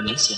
violência.